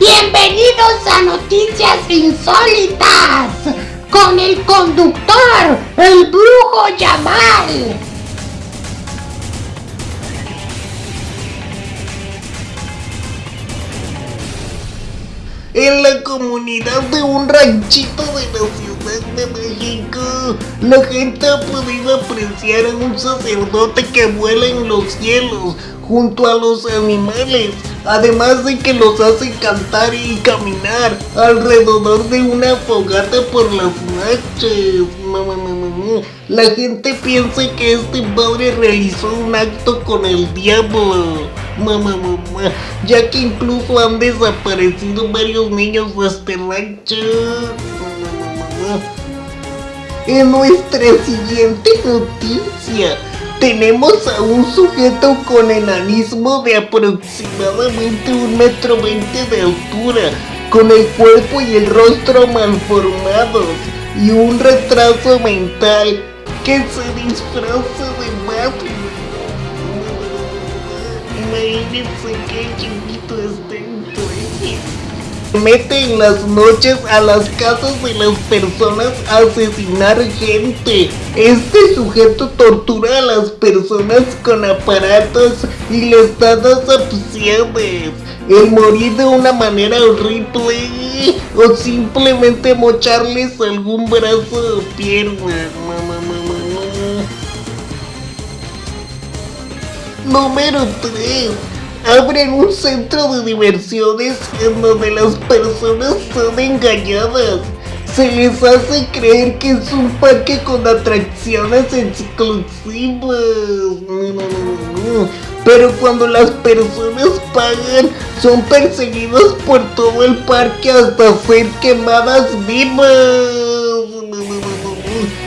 Bienvenidos a Noticias Insólitas con el conductor, el brujo Yamal. En la comunidad de un ranchito de la Ciudad de México, la gente ha podido apreciar a un sacerdote que vuela en los cielos junto a los animales, además de que los hace cantar y caminar alrededor de una fogata por las noches. La gente piensa que este padre realizó un acto con el diablo. Mamá, mamá, ya que incluso han desaparecido varios niños de este rancho. En nuestra siguiente noticia, tenemos a un sujeto con enanismo de aproximadamente un metro veinte de altura, con el cuerpo y el rostro malformados y un retraso mental que se disfraza de Batman. Imagínense qué chiquito está Mete en las noches a las casas de las personas a asesinar gente. Este sujeto tortura a las personas con aparatos y les da dos opciones. El morir de una manera horrible o simplemente mocharles algún brazo o pierna. Número 3. Abren un centro de diversiones en donde las personas son engañadas. Se les hace creer que es un parque con atracciones exclusivas. Pero cuando las personas pagan, son perseguidos por todo el parque hasta ser quemadas vivas.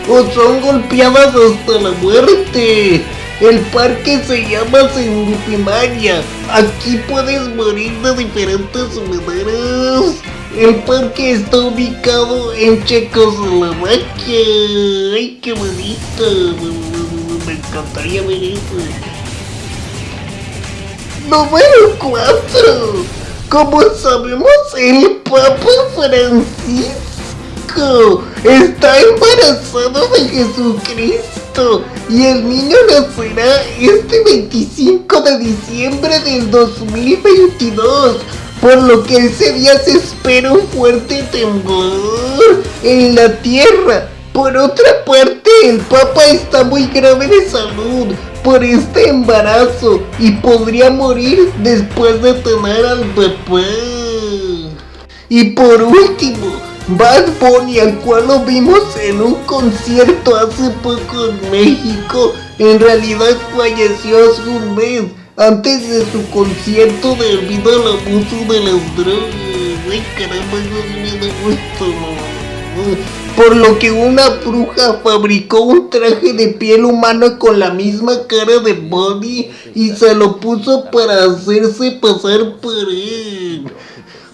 O son golpeadas hasta la muerte. El parque se llama Sengupimaria. Aquí puedes morir de diferentes maneras. El parque está ubicado en Checoslovaquia. ¡Ay, qué bonito! Me encantaría ver eso. Número 4. Como sabemos, el Papa Francisco está embarazado de Jesucristo y el niño nacerá este 25 de diciembre del 2022, por lo que ese día se espera un fuerte temblor en la tierra. Por otra parte, el Papa está muy grave de salud por este embarazo y podría morir después de tener al bebé. Y por último, Bad Bunny, al cual lo vimos en un concierto hace poco en México, en realidad falleció hace un mes, antes de su concierto debido al abuso de las drogas. Ay caramba, eso me da Por lo que una bruja fabricó un traje de piel humana con la misma cara de Bunny y se lo puso para hacerse pasar por él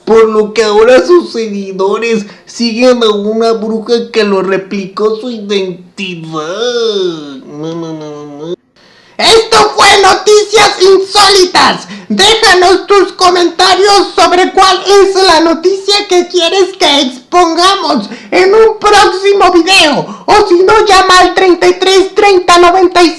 por lo que ahora sus seguidores siguen a una bruja que lo replicó su identidad. Esto fue Noticias Insólitas. Déjanos tus comentarios sobre cuál es la noticia que quieres que expongamos en un próximo video. O si no, llama al 33 30 96